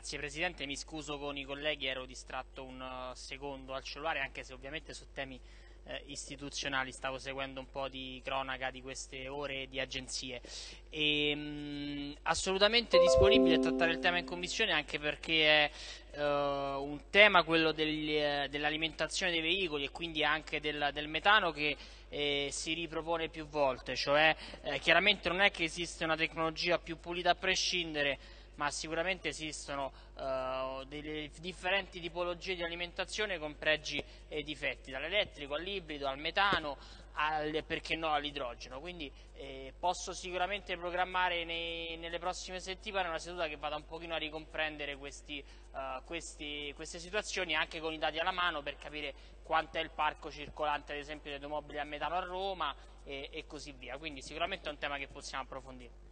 Grazie Presidente, mi scuso con i colleghi, ero distratto un uh, secondo al cellulare anche se ovviamente su temi eh, istituzionali. Stavo seguendo un po' di cronaca di queste ore di agenzie. E, mh, mm, assolutamente disponibile a trattare il tema in commissione anche perché è uh, un tema quello eh, dell'alimentazione dei veicoli e quindi anche del, del metano che eh, si ripropone più volte, cioè eh, chiaramente non è che esiste una tecnologia più pulita a prescindere ma sicuramente esistono uh, delle differenti tipologie di alimentazione con pregi e difetti, dall'elettrico all'ibrido, al metano, al, perché no all'idrogeno. Quindi eh, posso sicuramente programmare nei, nelle prossime settimane una seduta che vada un pochino a ricomprendere questi, uh, questi, queste situazioni anche con i dati alla mano per capire quanto è il parco circolante ad esempio di automobili a metano a Roma e, e così via. Quindi sicuramente è un tema che possiamo approfondire.